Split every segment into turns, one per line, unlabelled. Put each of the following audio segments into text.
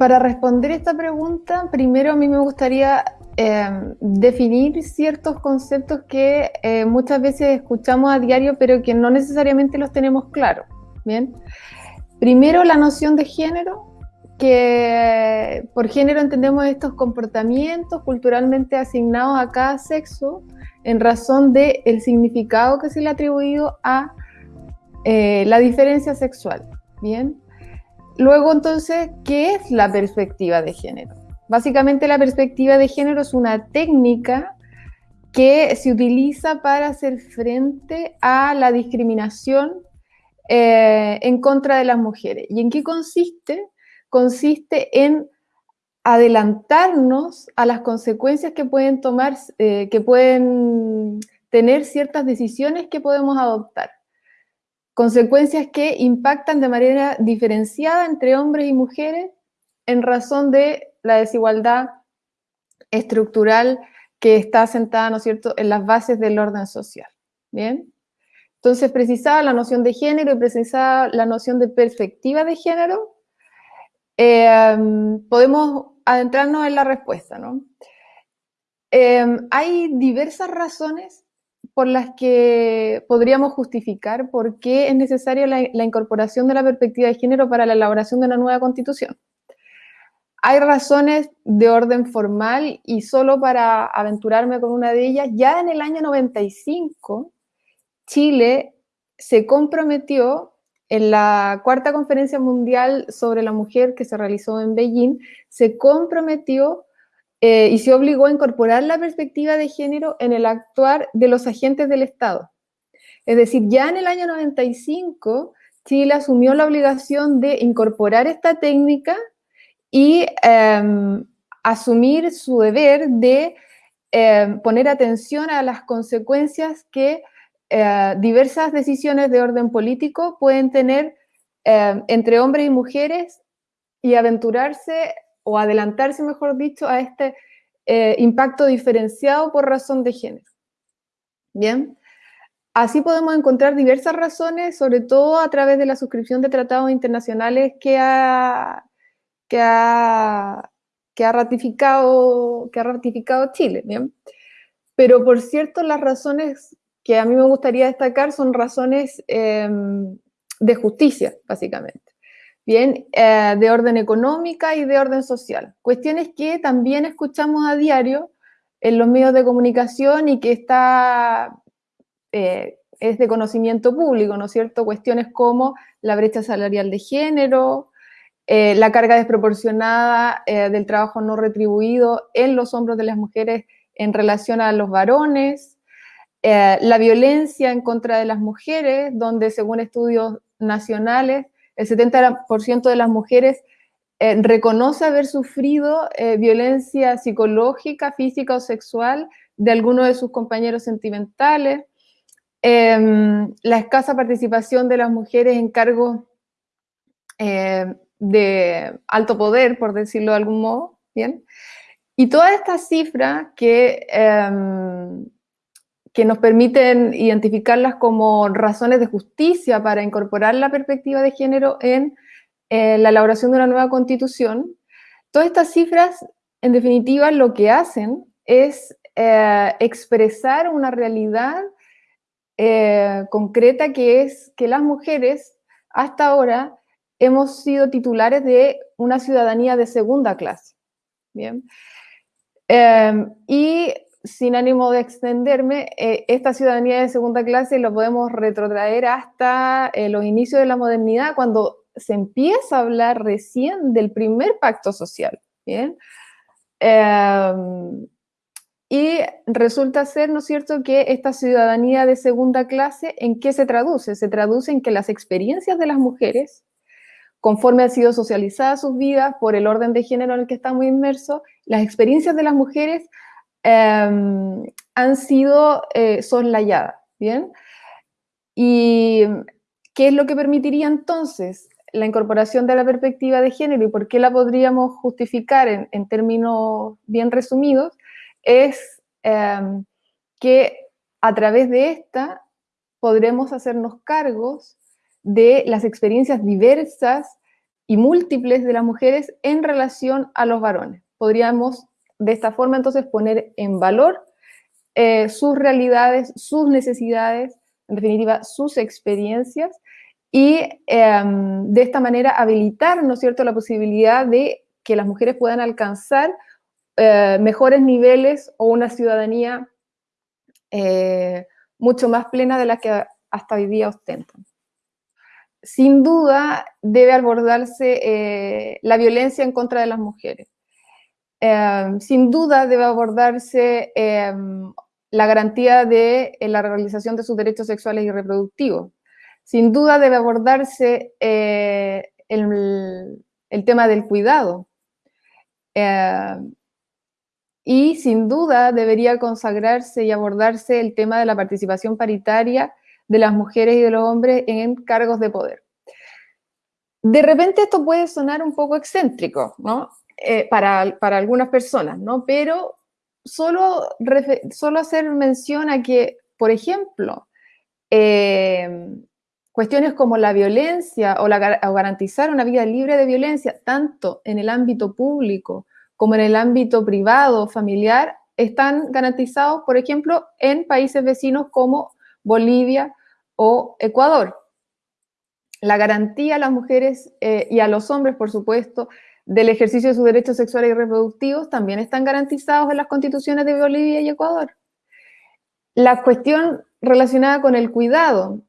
Para responder esta pregunta, primero a mí me gustaría eh, definir ciertos conceptos que eh, muchas veces escuchamos a diario, pero que no necesariamente los tenemos claros. Bien, primero la noción de género, que por género entendemos estos comportamientos culturalmente asignados a cada sexo en razón del el significado que se le ha atribuido a eh, la diferencia sexual. Bien, luego entonces, ¿qué es la perspectiva de género? Básicamente la perspectiva de género es una técnica que se utiliza para hacer frente a la discriminación eh, en contra de las mujeres. ¿Y en qué consiste? Consiste en adelantarnos a las consecuencias que pueden tomar, eh, que pueden tener ciertas decisiones que podemos adoptar. Consecuencias que impactan de manera diferenciada entre hombres y mujeres en razón de la desigualdad estructural que está asentada, ¿no es cierto?, en las bases del orden social. ¿Bien? Entonces, precisaba la noción de género y precisaba la noción de perspectiva de género, em, podemos adentrarnos en la respuesta, ¿no? Em, hay diversas razones por las que podríamos justificar por qué es necesaria la incorporación de la perspectiva de género para la elaboración de una nueva constitución. Hay razones de orden formal y solo para aventurarme con una de ellas, ya en el año 95, Chile se comprometió en la cuarta conferencia mundial sobre la mujer que se realizó en Beijing, se comprometió eh, y se obligó a incorporar la perspectiva de género en el actuar de los agentes del Estado. Es decir, ya en el año 95, Chile asumió la obligación de incorporar esta técnica y em, asumir su deber de em, poner atención a las consecuencias que eh, diversas decisiones de orden político pueden tener em, entre hombres y mujeres y aventurarse o adelantarse, mejor dicho, a este eh, impacto diferenciado por razón de género. Bien, así podemos encontrar diversas razones, sobre todo a través de la suscripción de tratados internacionales que ha que ha, que ha, ratificado, que ha ratificado Chile. ¿bien? Pero por cierto, las razones que a mí me gustaría destacar son razones em, de justicia, básicamente. Bien, eh, de orden económica y de orden social. Cuestiones que también escuchamos a diario en los medios de comunicación y que está, eh, es de conocimiento público, ¿no es cierto? Cuestiones como la brecha salarial de género, eh, la carga desproporcionada del trabajo no retribuido en los hombros de las mujeres en relación a los varones, la violencia en contra de las mujeres, donde según estudios nacionales, el 70% de las mujeres reconoce haber sufrido violencia psicológica, física o sexual de alguno de sus compañeros sentimentales, em, la escasa participación de las mujeres en cargos de alto poder, por decirlo de algún modo, ¿bien? Y todas estas cifras que, em, que nos permiten identificarlas como razones de justicia para incorporar la perspectiva de género en eh, la elaboración de una nueva constitución, todas estas cifras, en definitiva, lo que hacen es eh, expresar una realidad eh, concreta que es que las mujeres hasta ahora hemos sido titulares de una ciudadanía de segunda clase. Bien. Y sin ánimo de extenderme, eh, esta ciudadanía de segunda clase lo podemos retrotraer hasta eh, los inicios de la modernidad, cuando se empieza a hablar recién del primer pacto social. ¿bien? Em, y resulta ser, ¿no es cierto?, que esta ciudadanía de segunda clase, ¿en qué se traduce? Se traduce en que las experiencias de las mujeres conforme han sido socializadas sus vidas por el orden de género en el que estamos inmersos, las experiencias de las mujeres em, han sido eh, soslayadas, ¿bien? ¿Y qué es lo que permitiría entonces la incorporación de la perspectiva de género y por qué la podríamos justificar en, términos bien resumidos? Es em, que a través de esta podremos hacernos cargos de las experiencias diversas y múltiples de las mujeres en relación a los varones. Podríamos de esta forma entonces poner en valor eh, sus realidades, sus necesidades, en definitiva, sus experiencias, y em, de esta manera habilitar, ¿no es cierto?, la posibilidad de que las mujeres puedan alcanzar eh, mejores niveles o una ciudadanía eh, mucho más plena de la que hasta hoy día ostentan sin duda debe abordarse la violencia en contra de las mujeres. Em, sin duda debe abordarse em, la garantía de eh, la realización de sus derechos sexuales y reproductivos. Sin duda debe abordarse eh, el, tema del cuidado. Em, y sin duda debería consagrarse y abordarse el tema de la participación paritaria de las mujeres y de los hombres en cargos de poder. De repente esto puede sonar un poco excéntrico, ¿no? Eh, para, algunas personas, ¿no? Pero solo, solo hacer mención a que, por ejemplo, eh, cuestiones como la violencia o, la, o garantizar una vida libre de violencia, tanto en el ámbito público como en el ámbito privado, familiar, están garantizados, por ejemplo, en países vecinos como Bolivia o Ecuador. La garantía a las mujeres eh, y a los hombres, por supuesto, del ejercicio de sus derechos sexuales y reproductivos también están garantizados en las constituciones de Bolivia y Ecuador. La cuestión relacionada con el cuidado.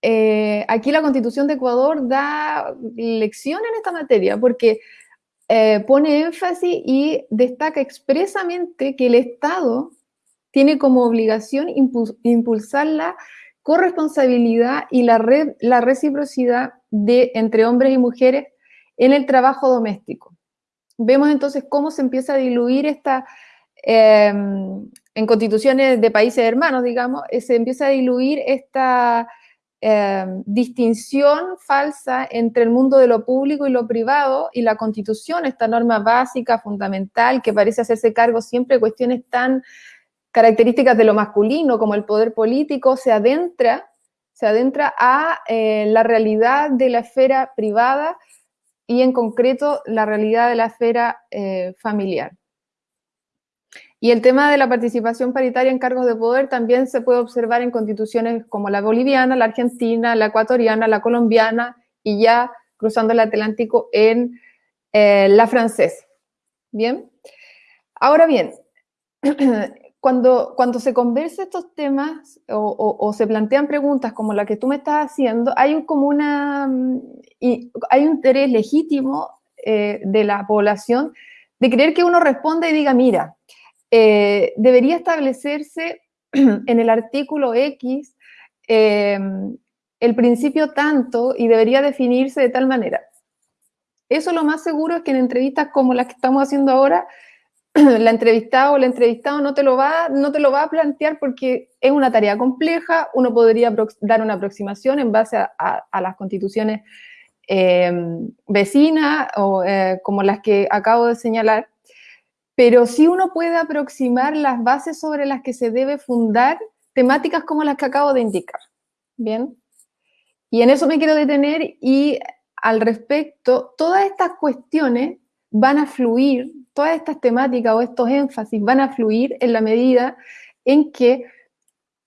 Eh, aquí la constitución de Ecuador da lección en esta materia porque eh, pone énfasis y destaca expresamente que el Estado tiene como obligación impulsar la corresponsabilidad y la, reciprocidad entre hombres y mujeres en el trabajo doméstico. Vemos entonces cómo se empieza a diluir esta, em, en constituciones de países hermanos, digamos, eh, se empieza a diluir esta em, distinción falsa entre el mundo de lo público y lo privado y la constitución, esta norma básica, fundamental, que parece hacerse cargo siempre de cuestiones tan características de lo masculino, como el poder político, se adentra, se adentra a eh, la realidad de la esfera privada y en concreto la realidad de la esfera eh, familiar. Y el tema de la participación paritaria en cargos de poder también se puede observar en constituciones como la boliviana, la argentina, la ecuatoriana, la colombiana y ya cruzando el Atlántico en eh, la francesa. Bien. Ahora bien, cuando, cuando se conversa estos temas o, se plantean preguntas como la que tú me estás haciendo, hay un, como una, mm, hay un interés legítimo eh, de la población de creer que uno responda y diga, mira, eh, debería establecerse en el artículo X em, el principio tanto y debería definirse de tal manera. Eso lo más seguro es que en entrevistas como las que estamos haciendo ahora, la entrevistada o el entrevistado no te, lo va, no te lo va a plantear porque es una tarea compleja, uno podría dar una aproximación en base a, las constituciones em, vecinas o eh, como las que acabo de señalar, pero sí uno puede aproximar las bases sobre las que se debe fundar temáticas como las que acabo de indicar. Bien, y en eso me quiero detener y al respecto, todas estas cuestiones van a fluir todas estas temáticas o estos énfasis van a fluir en la medida en que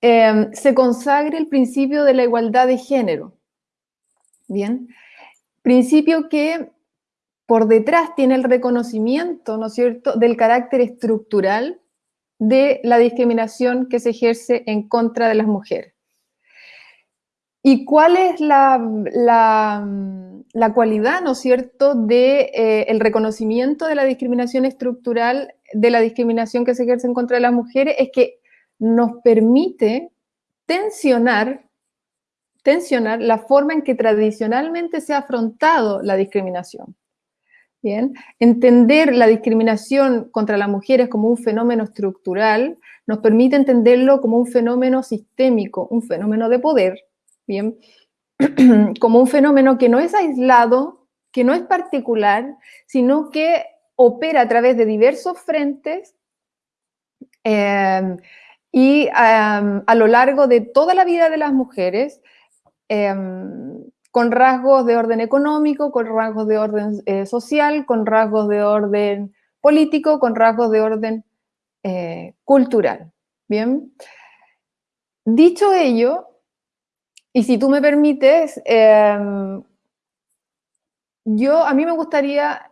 em, se consagre el principio de la igualdad de género. Bien, principio que por detrás tiene el reconocimiento, ¿no es cierto?, del carácter estructural de la discriminación que se ejerce en contra de las mujeres. ¿Y cuál es la, cualidad, ¿no es cierto?, del de, eh, el reconocimiento de la discriminación estructural, de la discriminación que se ejerce contra las mujeres, es que nos permite tensionar, tensionar la forma en que tradicionalmente se ha afrontado la discriminación. Bien, entender la discriminación contra las mujeres como un fenómeno estructural nos permite entenderlo como un fenómeno sistémico, un fenómeno de poder, ¿bien? Como un fenómeno que no es aislado, que no es particular, sino que opera a través de diversos frentes em, y em, a lo largo de toda la vida de las mujeres em, con rasgos de orden económico, con rasgos de orden eh, social, con rasgos de orden político, con rasgos de orden eh, cultural. Bien. Dicho ello, y si tú me permites, em, yo a mí me gustaría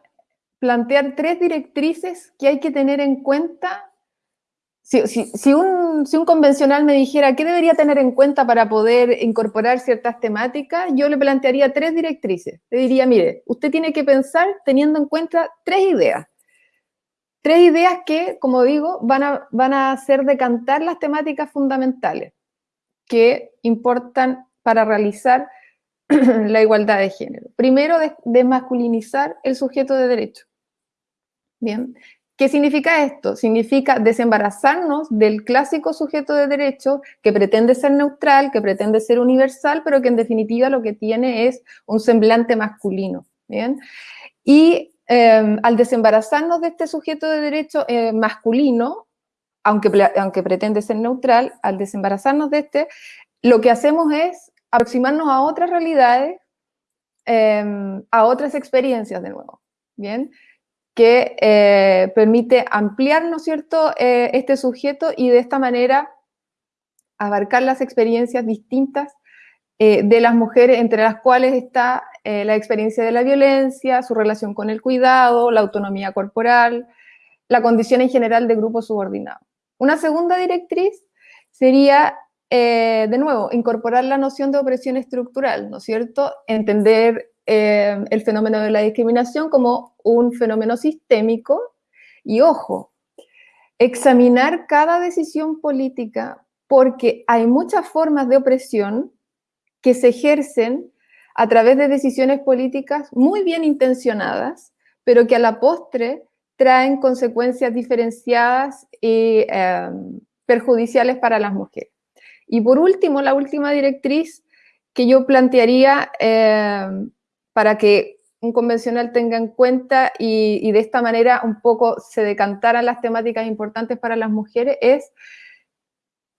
plantear tres directrices que hay que tener en cuenta. Si, un, si, un, convencional me dijera qué debería tener en cuenta para poder incorporar ciertas temáticas, yo le plantearía tres directrices. Le diría, mire, usted tiene que pensar teniendo en cuenta tres ideas. Tres ideas que, como digo, van a, van a hacer decantar las temáticas fundamentales que importan para realizar la igualdad de género. Primero, desmasculinizar el sujeto de derecho. Bien, ¿qué significa esto? Significa desembarazarnos del clásico sujeto de derecho que pretende ser neutral, que pretende ser universal, pero que en definitiva lo que tiene es un semblante masculino. Bien, y em, al desembarazarnos de este sujeto de derecho eh, masculino, aunque, aunque pretende ser neutral, al desembarazarnos de este, lo que hacemos es aproximarnos a otras realidades, em, a otras experiencias de nuevo, ¿bien? Que eh, permite ampliar, ¿no es cierto?, eh, este sujeto y de esta manera abarcar las experiencias distintas eh, de las mujeres, entre las cuales está la experiencia de la violencia, su relación con el cuidado, la autonomía corporal, la condición en general de grupo subordinado. Una segunda directriz sería eh, de nuevo, incorporar la noción de opresión estructural, ¿no es cierto? Entender eh, el fenómeno de la discriminación como un fenómeno sistémico y, ojo, examinar cada decisión política porque hay muchas formas de opresión que se ejercen a través de decisiones políticas muy bien intencionadas, pero que a la postre traen consecuencias diferenciadas y eh, perjudiciales para las mujeres. Y por último, la última directriz que yo plantearía eh, para que un convencional tenga en cuenta y, de esta manera un poco se decantaran las temáticas importantes para las mujeres es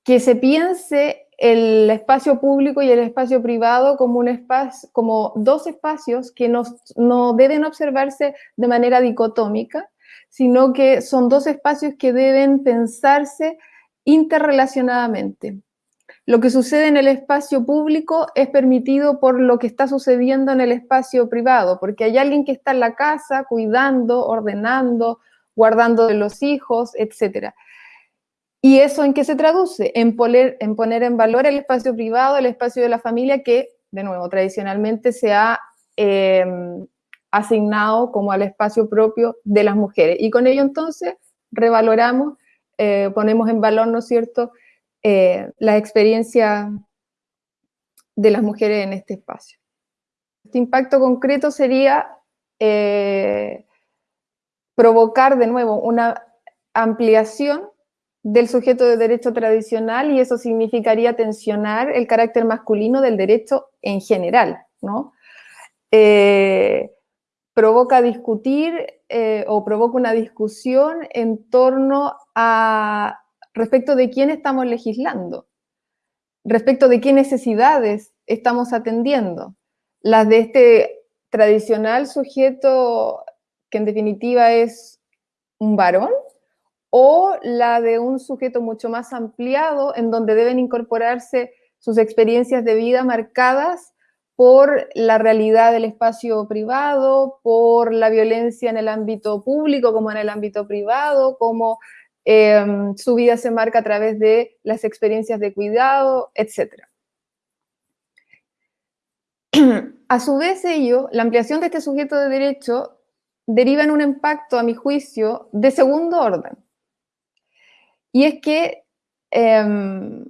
que se piense el espacio público y el espacio privado como, un espacio, como dos espacios que no, no deben observarse de manera dicotómica, sino que son dos espacios que deben pensarse interrelacionadamente. Lo que sucede en el espacio público es permitido por lo que está sucediendo en el espacio privado, porque hay alguien que está en la casa cuidando, ordenando, guardando de los hijos, etc. ¿Y eso en qué se traduce? En poner, en poner en valor el espacio privado, el espacio de la familia que, de nuevo, tradicionalmente se ha em, asignado como al espacio propio de las mujeres. Y con ello entonces revaloramos, eh, ponemos en valor, ¿no es cierto?, eh, la experiencia de las mujeres en este espacio. Este impacto concreto sería eh, provocar de nuevo una ampliación del sujeto de derecho tradicional y eso significaría tensionar el carácter masculino del derecho en general, ¿no? Eh, provoca discutir o provoca una discusión en torno a respecto de quién estamos legislando, respecto de qué necesidades estamos atendiendo. Las de este tradicional sujeto que en definitiva es un varón o la de un sujeto mucho más ampliado en donde deben incorporarse sus experiencias de vida marcadas por la realidad del espacio privado, por la violencia en el ámbito público como en el ámbito privado, como Em, su vida se marca a través de las experiencias de cuidado, etc. A su vez ello, la ampliación de este sujeto de derecho deriva en un impacto, a mi juicio, de segundo orden. Y es que em,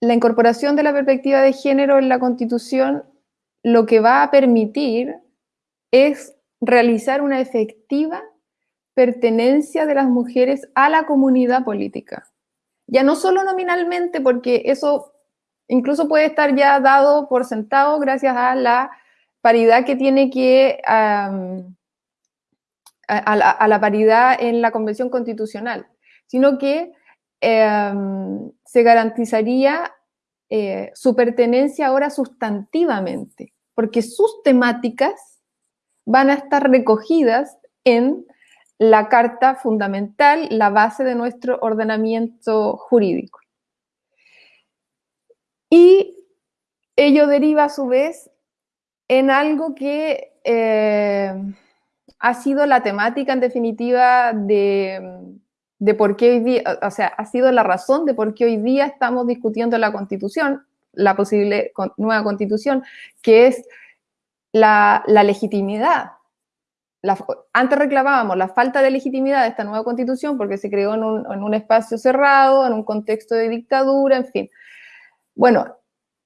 la incorporación de la perspectiva de género en la Constitución lo que va a permitir es realizar una efectiva pertenencia de las mujeres a la comunidad política. Ya no solo nominalmente, porque eso incluso puede estar ya dado por sentado gracias a la paridad que tiene que, a, la, paridad en la Convención Constitucional, sino que em, se garantizaría eh, su pertenencia ahora sustantivamente, porque sus temáticas van a estar recogidas en la Carta Fundamental, la base de nuestro ordenamiento jurídico. Y ello deriva a su vez en algo que eh, ha sido la temática en definitiva de, por qué hoy día, o sea, ha sido la razón de por qué hoy día estamos discutiendo la constitución, la posible nueva constitución, que es la, legitimidad. Antes reclamábamos la falta de legitimidad de esta nueva constitución porque se creó en un, espacio cerrado, en un contexto de dictadura, en fin. Bueno,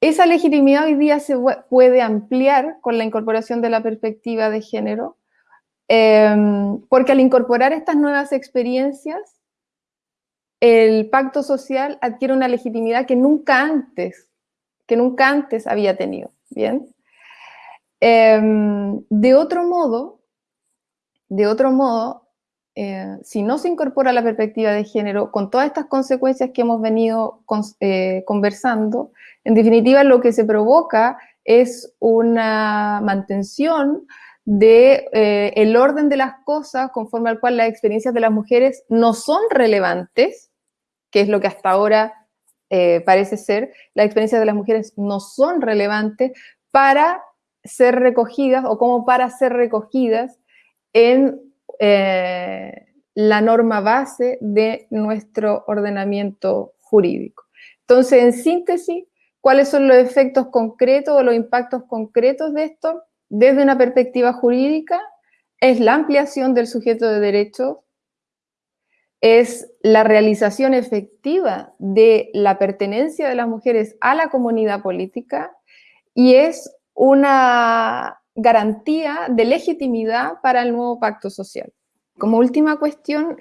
esa legitimidad hoy día se puede ampliar con la incorporación de la perspectiva de género, em, porque al incorporar estas nuevas experiencias, el pacto social adquiere una legitimidad que nunca antes, que nunca antes había tenido, ¿bien? Em, de otro modo, de otro modo, eh, si no se incorpora la perspectiva de género, con todas estas consecuencias que hemos venido eh, conversando, en definitiva lo que se provoca es una mantención de eh, el orden de las cosas conforme al cual las experiencias de las mujeres no son relevantes, que es lo que hasta ahora parece ser, las experiencias de las mujeres no son relevantes para ser recogidas o como para ser recogidas en eh, la norma base de nuestro ordenamiento jurídico. Entonces, en síntesis, ¿cuáles son los efectos concretos o los impactos concretos de esto? Desde una perspectiva jurídica, es la ampliación del sujeto de derechos, es la realización efectiva de la pertenencia de las mujeres a la comunidad política y es una garantía de legitimidad para el nuevo pacto social. Como última cuestión,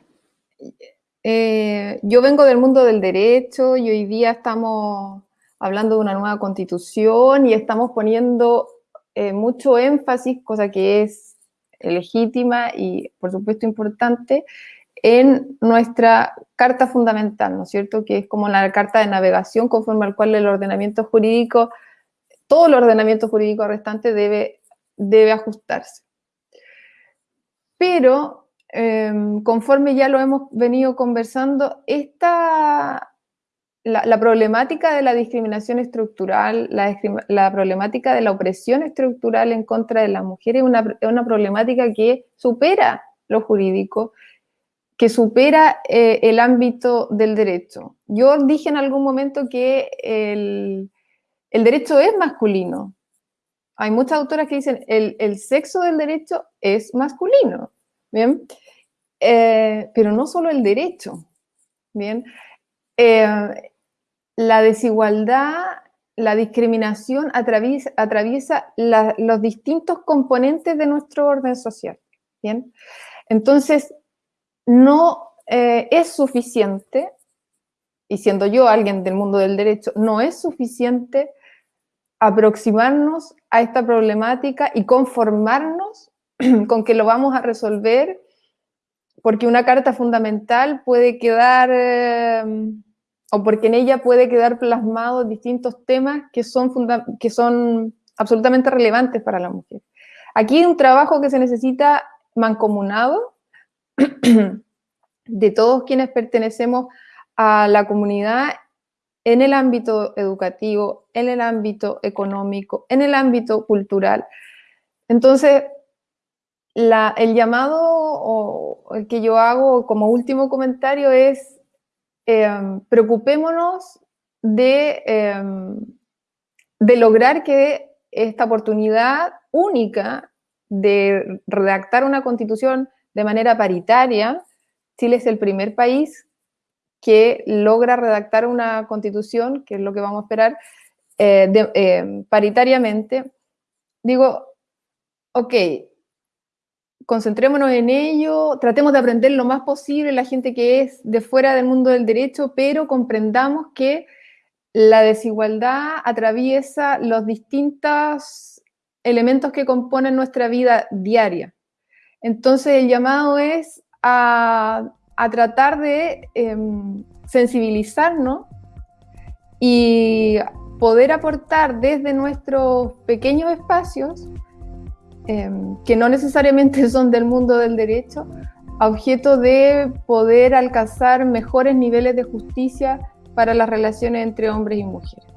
eh, yo vengo del mundo del derecho y hoy día estamos hablando de una nueva constitución y estamos poniendo eh, mucho énfasis, cosa que es legítima y por supuesto importante, en nuestra carta fundamental, ¿no es cierto? Que es como la carta de navegación conforme al cual el ordenamiento jurídico, todo el ordenamiento jurídico restante debe debe ajustarse. Pero, em, conforme ya lo hemos venido conversando, esta, la, problemática de la discriminación estructural, la, problemática de la opresión estructural en contra de las mujeres es una, problemática que supera lo jurídico, que supera eh, el ámbito del derecho. Yo dije en algún momento que el, el derecho es masculino, hay muchas autoras que dicen el, el sexo del derecho es masculino, ¿bien? Eh, pero no solo el derecho, ¿bien? Eh, la desigualdad, la discriminación atraviesa, los distintos componentes de nuestro orden social, ¿bien? Entonces, no eh, es suficiente, y siendo yo alguien del mundo del derecho, no es suficiente aproximarnos a esta problemática y conformarnos con que lo vamos a resolver, porque una carta fundamental puede quedar, em, o porque en ella puede quedar plasmados distintos temas que son, que son absolutamente relevantes para la mujer. Aquí hay un trabajo que se necesita mancomunado de todos quienes pertenecemos a la comunidad en el ámbito educativo, en el ámbito económico, en el ámbito cultural. Entonces, el llamado o el que yo hago como último comentario es em, preocupémonos de, em, de lograr que esta oportunidad única de redactar una constitución de manera paritaria, Chile es el primer país que logra redactar una constitución, que es lo que vamos a esperar, eh, eh, paritariamente, digo, ok, concentrémonos en ello, tratemos de aprender lo más posible la gente que es de fuera del mundo del derecho, pero comprendamos que la desigualdad atraviesa los distintos elementos que componen nuestra vida diaria. Entonces el llamado es a a tratar de em, sensibilizarnos y poder aportar desde nuestros pequeños espacios, em, que no necesariamente son del mundo del derecho, a objeto de poder alcanzar mejores niveles de justicia para las relaciones entre hombres y mujeres.